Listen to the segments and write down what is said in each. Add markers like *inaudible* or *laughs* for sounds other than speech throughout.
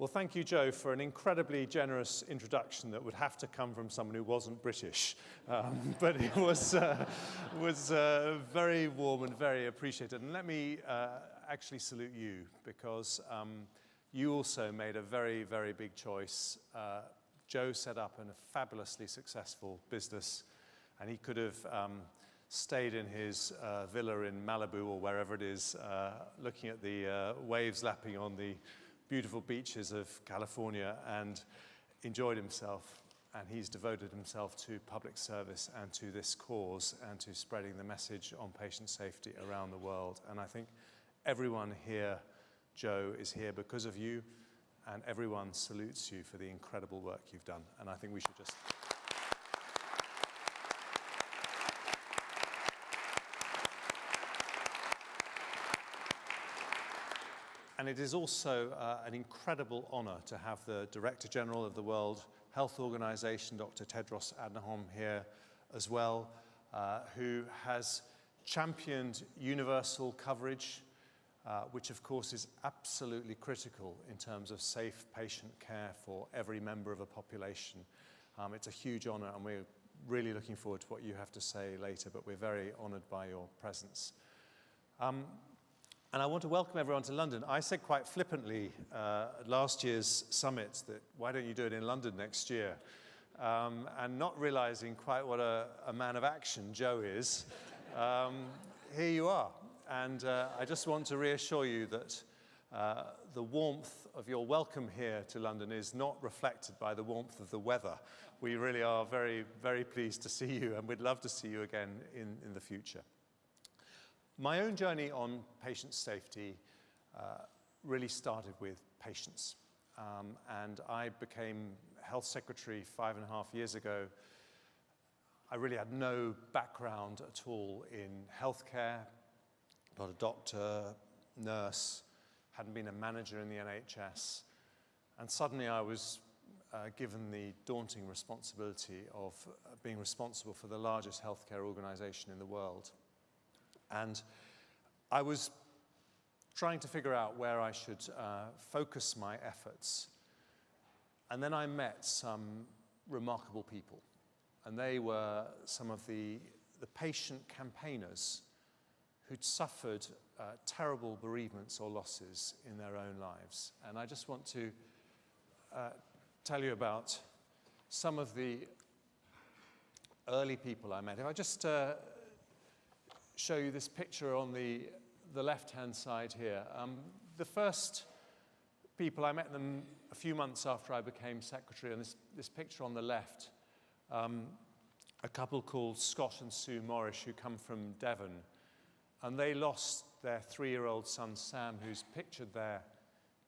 Well, thank you, Joe, for an incredibly generous introduction that would have to come from someone who wasn't British. Um, *laughs* but it was, uh, was uh, very warm and very appreciated. And let me uh, actually salute you because um, you also made a very, very big choice. Uh, Joe set up a fabulously successful business, and he could have um, stayed in his uh, villa in Malibu or wherever it is, uh, looking at the waves lapping on the beautiful beaches of California and enjoyed himself. And he's devoted himself to public service and to this cause and to spreading the message on patient safety around the world. And I think everyone here, Joe, is here because of you, and everyone salutes you for the incredible work you've done. And I think we should just. And it is also uh, an incredible honor to have the Director General of the World Health Organization, Dr. Tedros Adhanom, here as well, uh, who has championed universal coverage, uh, which of course is absolutely critical in terms of safe patient care for every member of a population. Um, it's a huge honor and we're really looking forward to what you have to say later, but we're very honored by your presence. Um, and I want to welcome everyone to London. I said quite flippantly uh, at last year's summit that why don't you do it in London next year? Um, and not realizing quite what a, a man of action Joe is, um, here you are. And uh, I just want to reassure you that uh, the warmth of your welcome here to London is not reflected by the warmth of the weather. We really are very, very pleased to see you and we'd love to see you again in, in the future. My own journey on patient safety uh, really started with patients. Um, and I became health secretary five and a half years ago. I really had no background at all in healthcare, not a doctor, nurse, hadn't been a manager in the NHS. And suddenly I was uh, given the daunting responsibility of uh, being responsible for the largest healthcare organization in the world. And I was trying to figure out where I should uh, focus my efforts. And then I met some remarkable people. And they were some of the, the patient campaigners who'd suffered uh, terrible bereavements or losses in their own lives. And I just want to uh, tell you about some of the early people I met. If I just uh, show you this picture on the, the left-hand side here. Um, the first people, I met them a few months after I became secretary, and this, this picture on the left, um, a couple called Scott and Sue Morris who come from Devon, and they lost their three-year-old son Sam, who's pictured there,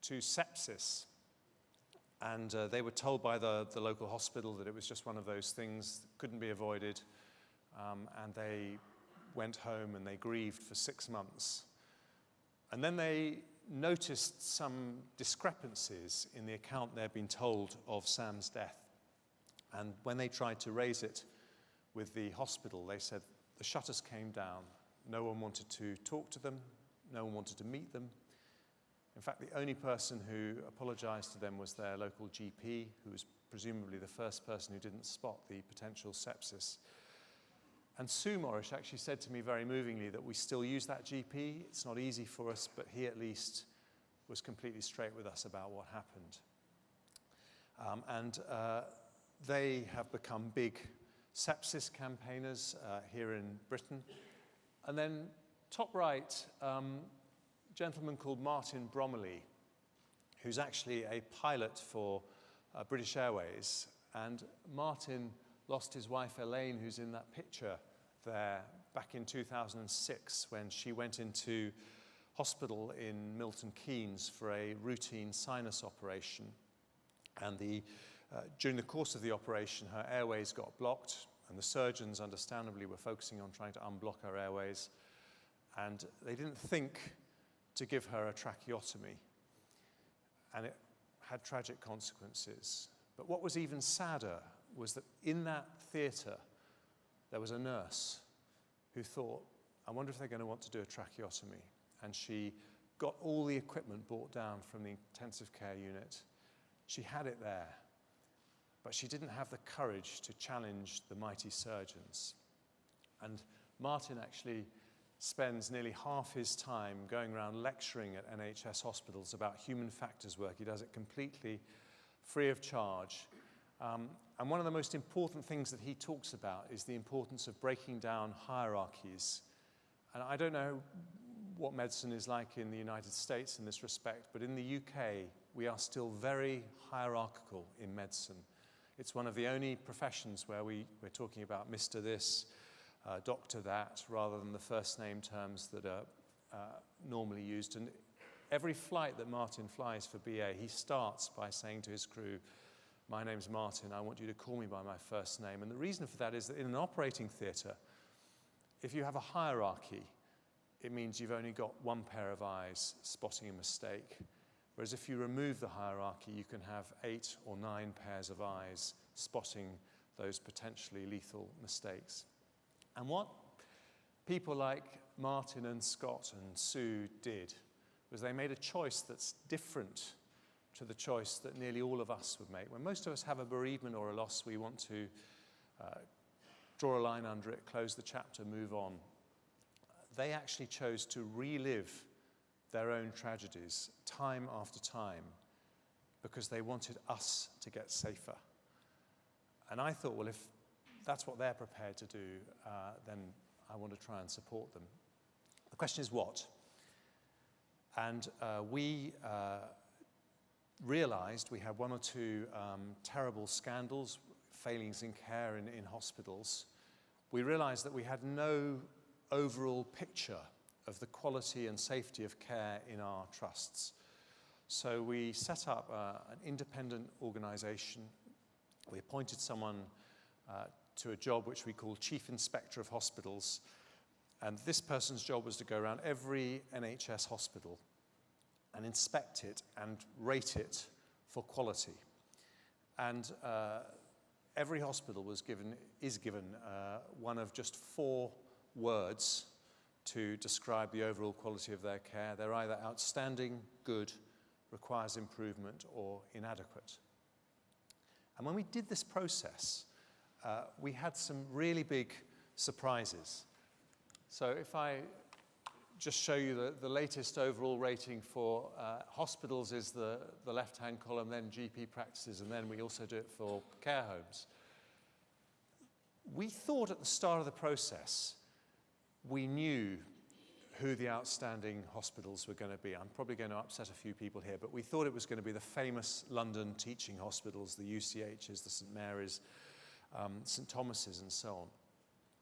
to sepsis. And uh, they were told by the, the local hospital that it was just one of those things that couldn't be avoided. Um, and they went home and they grieved for six months. And then they noticed some discrepancies in the account they'd been told of Sam's death. And when they tried to raise it with the hospital, they said the shutters came down. No one wanted to talk to them. No one wanted to meet them. In fact, the only person who apologized to them was their local GP, who was presumably the first person who didn't spot the potential sepsis. And Sue Morris actually said to me very movingly that we still use that GP. It's not easy for us, but he at least was completely straight with us about what happened. Um, and uh, they have become big sepsis campaigners uh, here in Britain. And then top right, um, a gentleman called Martin Bromley, who's actually a pilot for uh, British Airways. And Martin lost his wife Elaine, who's in that picture there back in 2006 when she went into hospital in Milton Keynes for a routine sinus operation. And the, uh, during the course of the operation, her airways got blocked, and the surgeons, understandably, were focusing on trying to unblock her airways. And they didn't think to give her a tracheotomy. And it had tragic consequences. But what was even sadder was that in that theatre, there was a nurse who thought, I wonder if they're going to want to do a tracheotomy. And she got all the equipment brought down from the intensive care unit. She had it there, but she didn't have the courage to challenge the mighty surgeons. And Martin actually spends nearly half his time going around lecturing at NHS hospitals about human factors work. He does it completely free of charge. Um, and one of the most important things that he talks about is the importance of breaking down hierarchies. And I don't know what medicine is like in the United States in this respect, but in the UK, we are still very hierarchical in medicine. It's one of the only professions where we, we're talking about Mr. This, uh, Doctor That, rather than the first name terms that are uh, normally used. And every flight that Martin flies for BA, he starts by saying to his crew, my name's Martin, I want you to call me by my first name. And the reason for that is that in an operating theatre, if you have a hierarchy, it means you've only got one pair of eyes spotting a mistake. Whereas if you remove the hierarchy, you can have eight or nine pairs of eyes spotting those potentially lethal mistakes. And what people like Martin and Scott and Sue did was they made a choice that's different to the choice that nearly all of us would make. When most of us have a bereavement or a loss, we want to uh, draw a line under it, close the chapter, move on. They actually chose to relive their own tragedies time after time because they wanted us to get safer. And I thought, well, if that's what they're prepared to do, uh, then I want to try and support them. The question is what? And uh, we uh, realized we had one or two um, terrible scandals, failings in care in, in hospitals. We realized that we had no overall picture of the quality and safety of care in our trusts. So we set up uh, an independent organization. We appointed someone uh, to a job which we call Chief Inspector of Hospitals. And this person's job was to go around every NHS hospital and inspect it and rate it for quality. And uh, every hospital was given, is given uh, one of just four words to describe the overall quality of their care. They're either outstanding, good, requires improvement, or inadequate. And when we did this process, uh, we had some really big surprises. So if I just show you the, the latest overall rating for uh, hospitals is the, the left-hand column, then GP practices, and then we also do it for care homes. We thought at the start of the process, we knew who the outstanding hospitals were going to be. I'm probably going to upset a few people here, but we thought it was going to be the famous London teaching hospitals, the UCHs, the St Mary's, um, St Thomas's, and so on.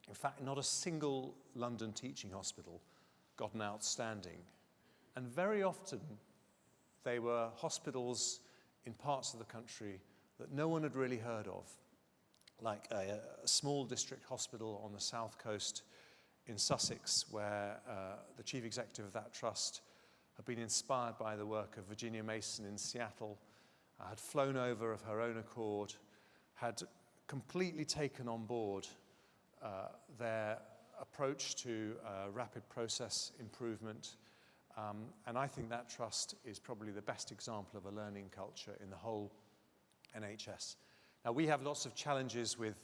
In fact, not a single London teaching hospital gotten outstanding. And very often, they were hospitals in parts of the country that no one had really heard of, like a, a small district hospital on the south coast in Sussex, where uh, the chief executive of that trust had been inspired by the work of Virginia Mason in Seattle, uh, had flown over of her own accord, had completely taken on board uh, their approach to uh, rapid process improvement. Um, and I think that trust is probably the best example of a learning culture in the whole NHS. Now, we have lots of challenges with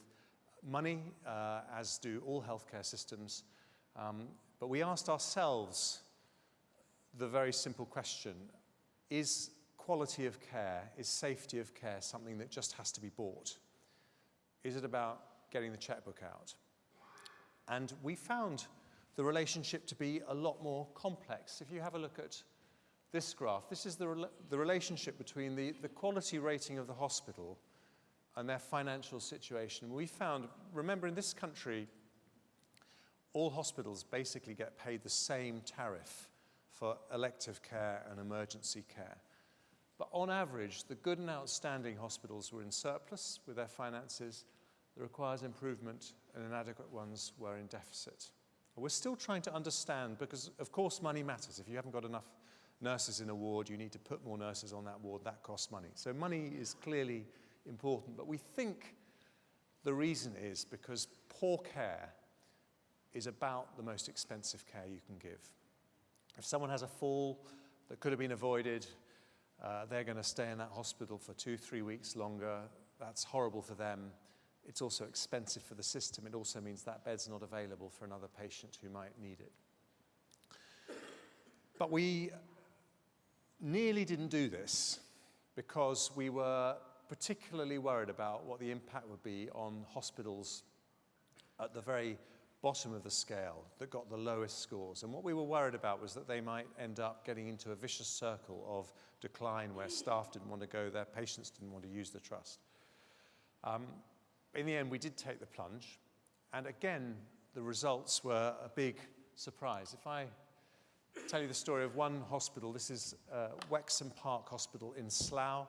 money, uh, as do all healthcare systems. Um, but we asked ourselves the very simple question, is quality of care, is safety of care something that just has to be bought? Is it about getting the checkbook out? And we found the relationship to be a lot more complex. If you have a look at this graph, this is the, re the relationship between the, the quality rating of the hospital and their financial situation. We found, remember in this country, all hospitals basically get paid the same tariff for elective care and emergency care. But on average, the good and outstanding hospitals were in surplus with their finances, that requires improvement and inadequate ones were in deficit. We're still trying to understand because, of course, money matters. If you haven't got enough nurses in a ward, you need to put more nurses on that ward. That costs money. So money is clearly important. But we think the reason is because poor care is about the most expensive care you can give. If someone has a fall that could have been avoided, Uh, they're going to stay in that hospital for two, three weeks longer. That's horrible for them. It's also expensive for the system. It also means that bed's not available for another patient who might need it. But we nearly didn't do this because we were particularly worried about what the impact would be on hospitals at the very bottom of the scale that got the lowest scores. And what we were worried about was that they might end up getting into a vicious circle of decline where staff didn't want to go there, patients didn't want to use the trust. Um, in the end, we did take the plunge. And again, the results were a big surprise. If I tell you the story of one hospital, this is uh, Wexham Park Hospital in Slough,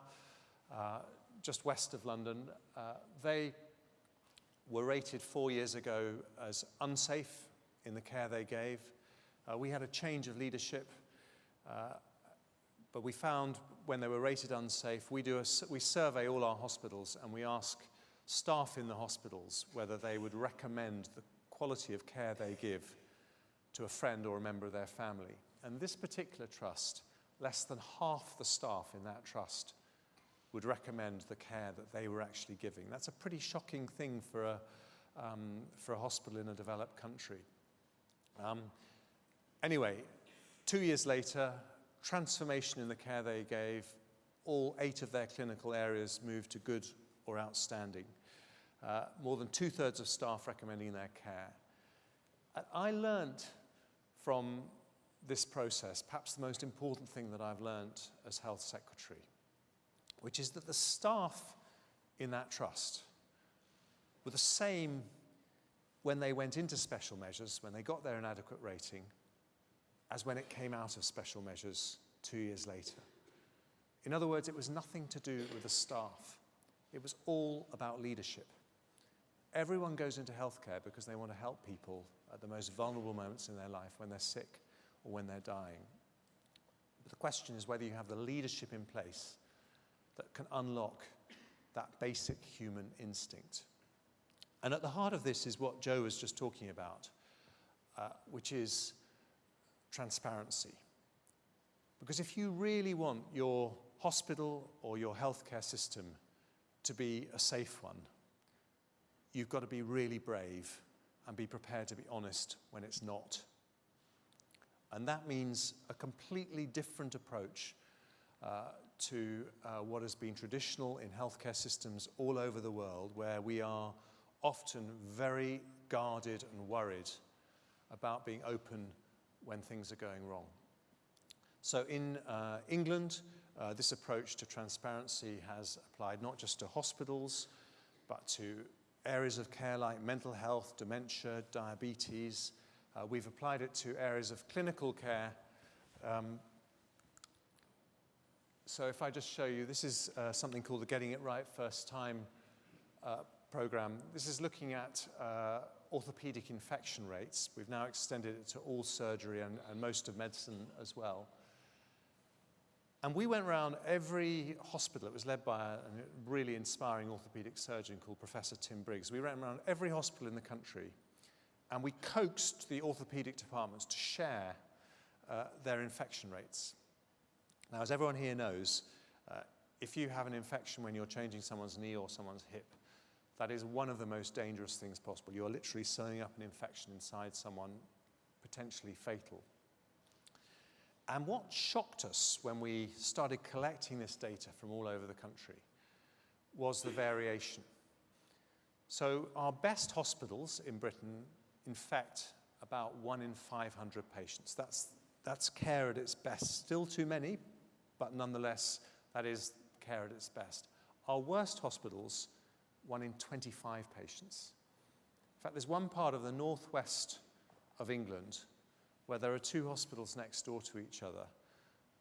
uh, just west of London. Uh, they were rated four years ago as unsafe in the care they gave. Uh, we had a change of leadership, uh, but we found when they were rated unsafe, we, do a, we survey all our hospitals and we ask staff in the hospitals whether they would recommend the quality of care they give to a friend or a member of their family. And this particular trust, less than half the staff in that trust would recommend the care that they were actually giving. That's a pretty shocking thing for a, um, for a hospital in a developed country. Um, anyway, two years later, transformation in the care they gave, all eight of their clinical areas moved to good or outstanding. Uh, more than two-thirds of staff recommending their care. And I learned from this process, perhaps the most important thing that I've learned as health secretary, which is that the staff in that trust were the same when they went into special measures, when they got their inadequate rating, as when it came out of special measures two years later. In other words, it was nothing to do with the staff. It was all about leadership. Everyone goes into healthcare because they want to help people at the most vulnerable moments in their life when they're sick or when they're dying. But the question is whether you have the leadership in place that can unlock that basic human instinct. And at the heart of this is what Joe was just talking about, uh, which is transparency. Because if you really want your hospital or your healthcare system to be a safe one, you've got to be really brave and be prepared to be honest when it's not. And that means a completely different approach uh, to uh, what has been traditional in healthcare systems all over the world, where we are often very guarded and worried about being open when things are going wrong. So in uh, England, uh, this approach to transparency has applied not just to hospitals, but to areas of care like mental health, dementia, diabetes, uh, we've applied it to areas of clinical care. Um, so if I just show you, this is uh, something called the Getting It Right First Time uh, program. This is looking at uh, orthopedic infection rates. We've now extended it to all surgery and, and most of medicine as well. And we went around every hospital. It was led by a really inspiring orthopedic surgeon called Professor Tim Briggs. We ran around every hospital in the country and we coaxed the orthopedic departments to share uh, their infection rates. Now, as everyone here knows, uh, if you have an infection when you're changing someone's knee or someone's hip, that is one of the most dangerous things possible. You're literally sewing up an infection inside someone, potentially fatal. And what shocked us when we started collecting this data from all over the country was the variation. So our best hospitals in Britain infect about one in 500 patients. That's, that's care at its best. Still too many, but nonetheless, that is care at its best. Our worst hospitals, one in 25 patients. In fact, there's one part of the northwest of England where there are two hospitals next door to each other,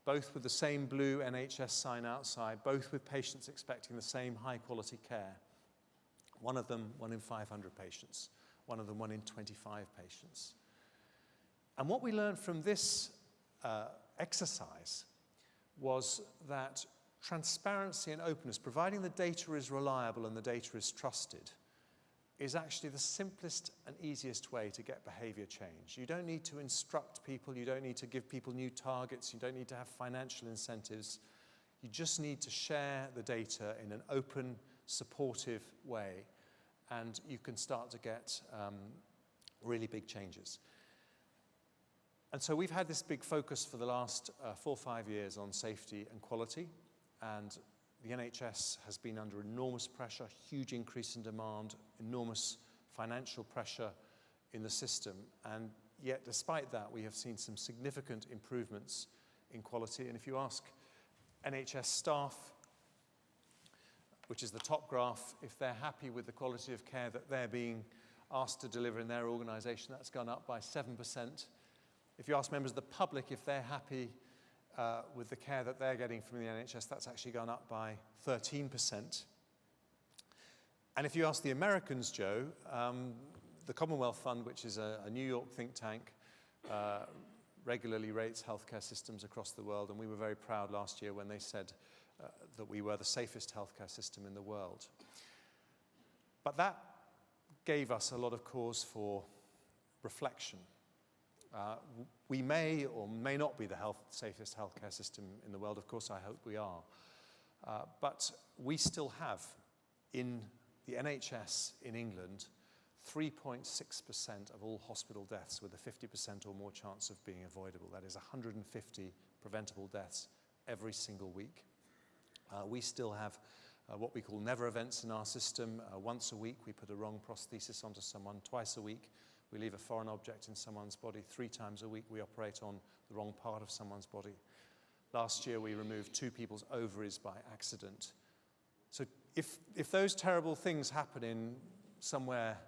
both with the same blue NHS sign outside, both with patients expecting the same high quality care. One of them, one in 500 patients one of them one in 25 patients. And what we learned from this uh, exercise was that transparency and openness, providing the data is reliable and the data is trusted, is actually the simplest and easiest way to get behavior change. You don't need to instruct people, you don't need to give people new targets, you don't need to have financial incentives. You just need to share the data in an open, supportive way, and you can start to get um, really big changes. And so we've had this big focus for the last uh, four or five years on safety and quality, and the NHS has been under enormous pressure, huge increase in demand, enormous financial pressure in the system. And yet, despite that, we have seen some significant improvements in quality. And if you ask NHS staff, which is the top graph, if they're happy with the quality of care that they're being asked to deliver in their organisation, that's gone up by 7%. If you ask members of the public if they're happy uh, with the care that they're getting from the NHS, that's actually gone up by 13%. And if you ask the Americans, Joe, um, the Commonwealth Fund, which is a, a New York think tank, uh, regularly rates healthcare systems across the world, and we were very proud last year when they said uh, that we were the safest healthcare system in the world. But that gave us a lot of cause for reflection. Uh, we may or may not be the health, safest healthcare system in the world. Of course, I hope we are. Uh, but we still have in the NHS in England 3.6% of all hospital deaths with a 50% or more chance of being avoidable. That is 150 preventable deaths every single week. Uh, we still have uh, what we call never events in our system. Uh, once a week, we put a wrong prosthesis onto someone. Twice a week, we leave a foreign object in someone's body. Three times a week, we operate on the wrong part of someone's body. Last year, we removed two people's ovaries by accident. So if, if those terrible things happen in somewhere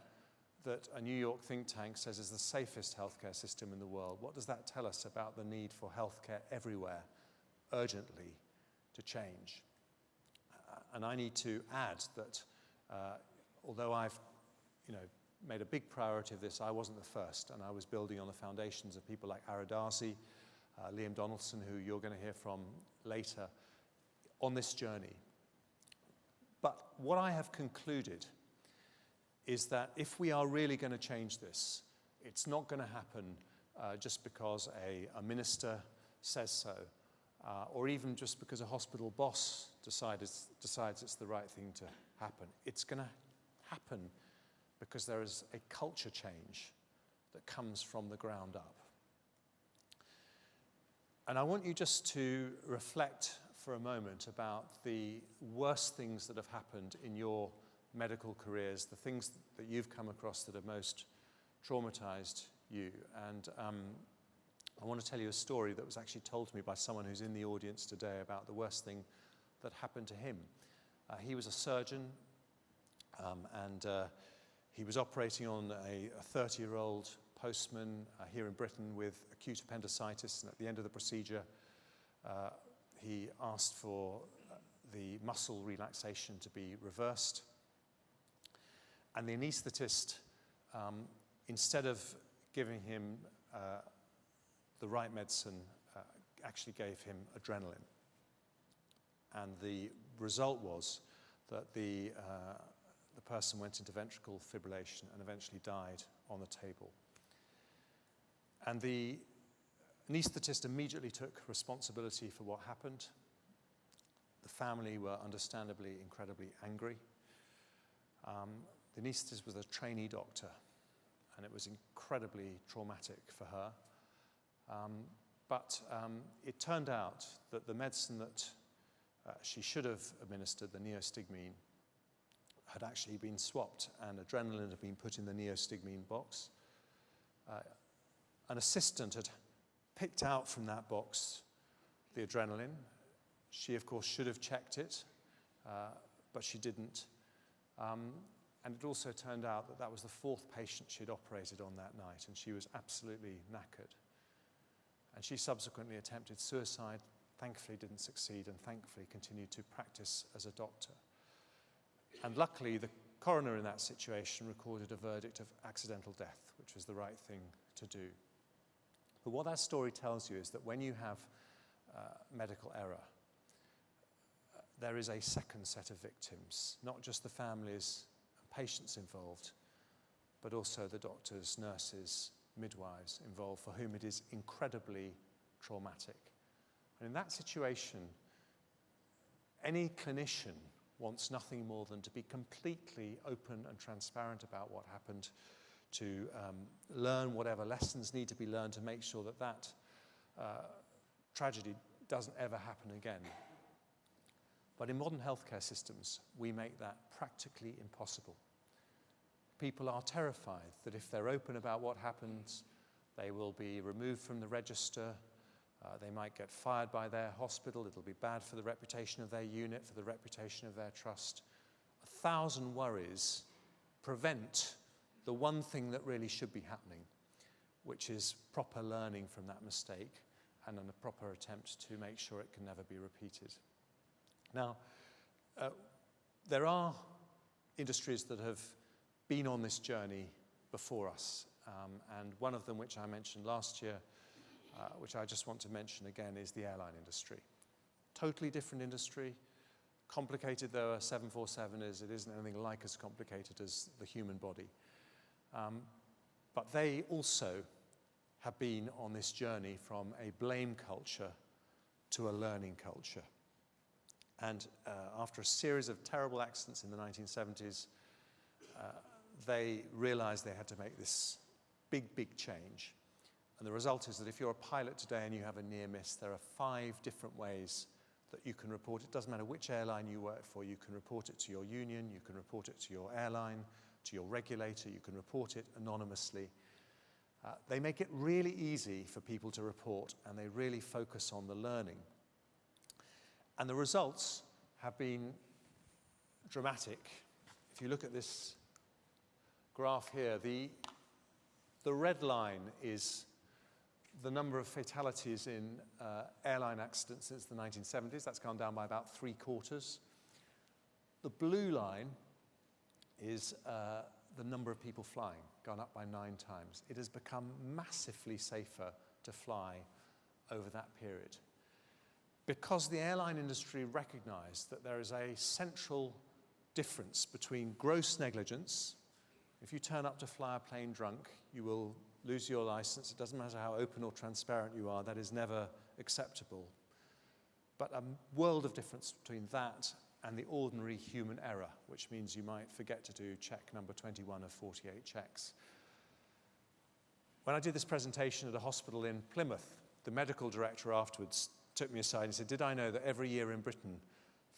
that a New York think tank says is the safest healthcare system in the world, what does that tell us about the need for healthcare everywhere urgently to change? Uh, and I need to add that uh, although I've you know, made a big priority of this. I wasn't the first, and I was building on the foundations of people like Ara Darzi, uh, Liam Donaldson, who you're going to hear from later, on this journey. But what I have concluded is that if we are really going to change this, it's not going to happen uh, just because a, a, minister says so, uh, or even just because a hospital boss decides, decides it's the right thing to happen. It's going to happen because there is a culture change that comes from the ground up. And I want you just to reflect for a moment about the worst things that have happened in your medical careers, the things that you've come across that have most traumatized you. And um, I want to tell you a story that was actually told to me by someone who's in the audience today about the worst thing that happened to him. Uh, he was a surgeon, um, and uh, he was operating on a 30-year-old postman uh, here in Britain with acute appendicitis, and at the end of the procedure, uh, he asked for uh, the muscle relaxation to be reversed. And the anaesthetist, um, instead of giving him uh, the right medicine, uh, actually gave him adrenaline. And the result was that the uh, the person went into ventricular fibrillation and eventually died on the table. And the anaesthetist immediately took responsibility for what happened. The family were understandably incredibly angry. Um, the anaesthetist was a trainee doctor, and it was incredibly traumatic for her. Um, but um, it turned out that the medicine that uh, she should have administered, the neostigmine, had actually been swapped and adrenaline had been put in the neostigmine box. Uh, an assistant had picked out from that box the adrenaline. She, of course, should have checked it, uh, but she didn't. Um, and it also turned out that that was the fourth patient she'd operated on that night, and she was absolutely knackered. And she subsequently attempted suicide, thankfully didn't succeed, and thankfully continued to practice as a doctor. And luckily, the coroner in that situation recorded a verdict of accidental death, which was the right thing to do. But what that story tells you is that when you have uh, medical error, uh, there is a second set of victims, not just the families and patients involved, but also the doctors, nurses, midwives involved for whom it is incredibly traumatic. And in that situation, any clinician wants nothing more than to be completely open and transparent about what happened, to um, learn whatever lessons need to be learned to make sure that that uh, tragedy doesn't ever happen again. But in modern healthcare systems, we make that practically impossible. People are terrified that if they're open about what happens, they will be removed from the register, uh, they might get fired by their hospital, it'll be bad for the reputation of their unit, for the reputation of their trust. A thousand worries prevent the one thing that really should be happening, which is proper learning from that mistake and a proper attempt to make sure it can never be repeated. Now, uh, there are industries that have been on this journey before us, um, and one of them, which I mentioned last year, uh, which I just want to mention again, is the airline industry. Totally different industry, complicated though a 747 is, it isn't anything like as complicated as the human body. Um, but they also have been on this journey from a blame culture to a learning culture. And uh, after a series of terrible accidents in the 1970s, uh, they realized they had to make this big, big change. And the result is that if you're a pilot today and you have a near miss, there are five different ways that you can report it. Doesn't matter which airline you work for, you can report it to your union, you can report it to your airline, to your regulator, you can report it anonymously. Uh, they make it really easy for people to report and they really focus on the learning. And the results have been dramatic. If you look at this graph here, the, the red line is the number of fatalities in uh, airline accidents since the 1970s. That's gone down by about three quarters. The blue line is uh, the number of people flying, gone up by nine times. It has become massively safer to fly over that period. Because the airline industry recognized that there is a central difference between gross negligence, if you turn up to fly a plane drunk, you will lose your license. It doesn't matter how open or transparent you are, that is never acceptable. But a world of difference between that and the ordinary human error, which means you might forget to do check number 21 of 48 checks. When I did this presentation at a hospital in Plymouth, the medical director afterwards took me aside and said, did I know that every year in Britain,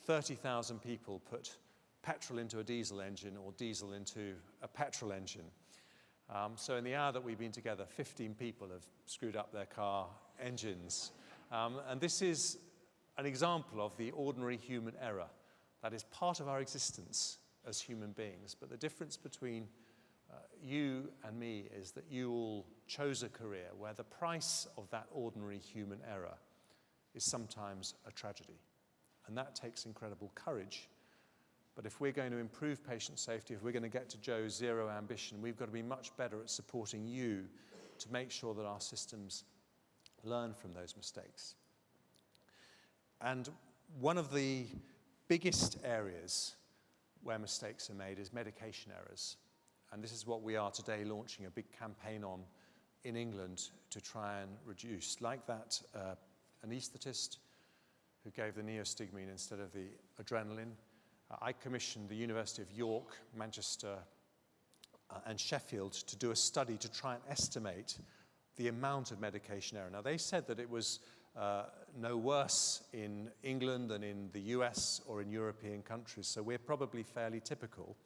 30,000 people put petrol into a diesel engine or diesel into a petrol engine? Um, so in the hour that we've been together, 15 people have screwed up their car engines. Um, and this is an example of the ordinary human error. That is part of our existence as human beings. But the difference between uh, you and me is that you all chose a career where the price of that ordinary human error is sometimes a tragedy. And that takes incredible courage but if we're going to improve patient safety, if we're going to get to Joe's zero ambition, we've got to be much better at supporting you to make sure that our systems learn from those mistakes. And one of the biggest areas where mistakes are made is medication errors. And this is what we are today launching a big campaign on in England to try and reduce. Like that uh, anaesthetist who gave the neostigmine instead of the adrenaline, uh, I commissioned the University of York, Manchester uh, and Sheffield to do a study to try and estimate the amount of medication error. Now they said that it was uh, no worse in England than in the US or in European countries, so we're probably fairly typical.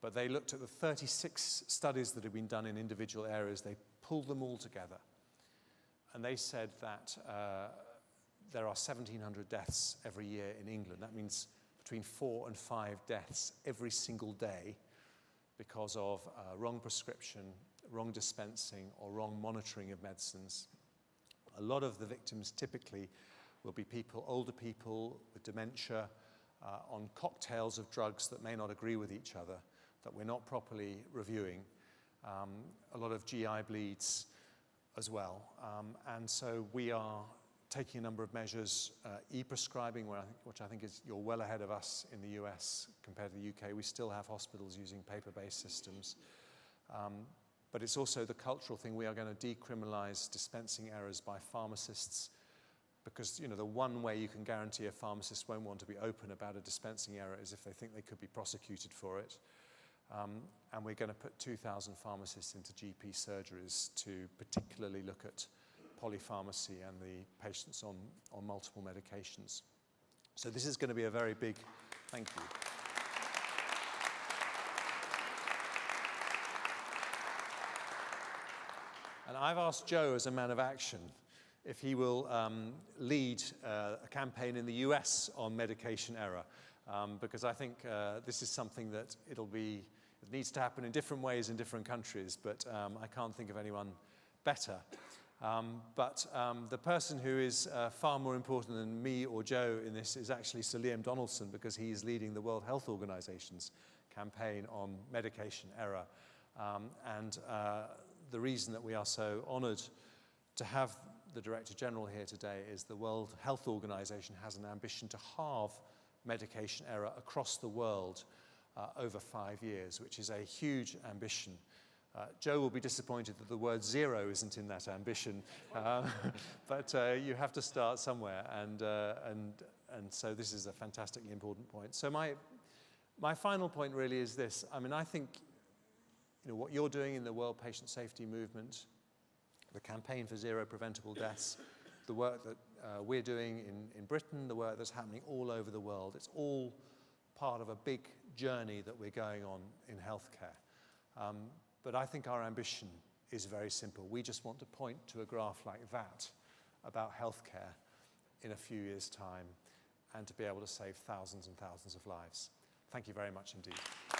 But they looked at the 36 studies that had been done in individual areas, they pulled them all together. And they said that uh, there are 1,700 deaths every year in England. That means between four and five deaths every single day because of uh, wrong prescription, wrong dispensing, or wrong monitoring of medicines. A lot of the victims typically will be people, older people with dementia, uh, on cocktails of drugs that may not agree with each other, that we're not properly reviewing. Um, a lot of GI bleeds as well. Um, and so we are taking a number of measures, uh, e-prescribing, which I think is you're well ahead of us in the US compared to the UK. We still have hospitals using paper-based systems. Um, but it's also the cultural thing. We are going to decriminalize dispensing errors by pharmacists, because you know the one way you can guarantee a pharmacist won't want to be open about a dispensing error is if they think they could be prosecuted for it. Um, and we're going to put 2,000 pharmacists into GP surgeries to particularly look at polypharmacy and the patients on, on multiple medications. So this is going to be a very big, thank you. And I've asked Joe as a man of action if he will um, lead uh, a campaign in the US on medication error, um, because I think uh, this is something that it'll be, it needs to happen in different ways in different countries, but um, I can't think of anyone better. Um, but um, the person who is uh, far more important than me or Joe in this is actually Sir Liam Donaldson, because he is leading the World Health Organization's campaign on medication error. Um, and uh, the reason that we are so honored to have the Director General here today is the World Health Organization has an ambition to halve medication error across the world uh, over five years, which is a huge ambition. Uh, Joe will be disappointed that the word zero isn't in that ambition, uh, *laughs* but uh, you have to start somewhere, and, uh, and, and so this is a fantastically important point. So my, my final point really is this. I mean, I think you know, what you're doing in the World Patient Safety Movement, the campaign for zero preventable deaths, the work that uh, we're doing in, in Britain, the work that's happening all over the world, it's all part of a big journey that we're going on in healthcare. Um, but I think our ambition is very simple. We just want to point to a graph like that about healthcare in a few years' time and to be able to save thousands and thousands of lives. Thank you very much indeed.